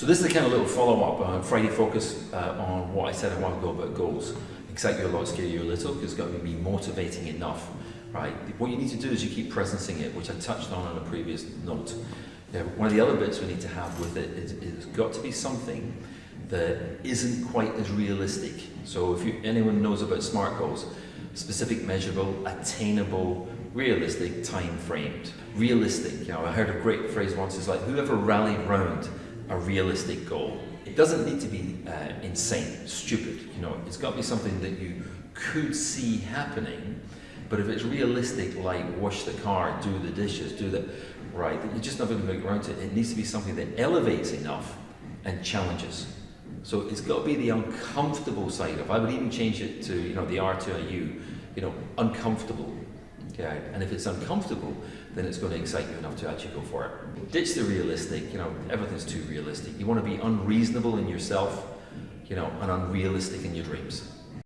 So this is the kind of little follow-up on Friday focus uh, on what I said a while ago about goals. Excite you a lot, scare you a little, because it's got to be motivating enough, right? What you need to do is you keep presencing it, which I touched on in a previous note. One of the other bits we need to have with it is it's got to be something that isn't quite as realistic. So if you, anyone knows about SMART goals, specific, measurable, attainable, realistic, time framed. Realistic, you know, I heard a great phrase once, it's like whoever rallied round a realistic goal. It doesn't need to be uh, insane, stupid, you know, it's got to be something that you could see happening, but if it's realistic, like wash the car, do the dishes, do the, right, you're just not going to get around to it. It needs to be something that elevates enough and challenges. So it's got to be the uncomfortable side of. I would even change it to you know the R to a U, you know, uncomfortable. Okay, and if it's uncomfortable, then it's going to excite you enough to actually go for it. Ditch the realistic. You know, everything's too realistic. You want to be unreasonable in yourself, you know, and unrealistic in your dreams.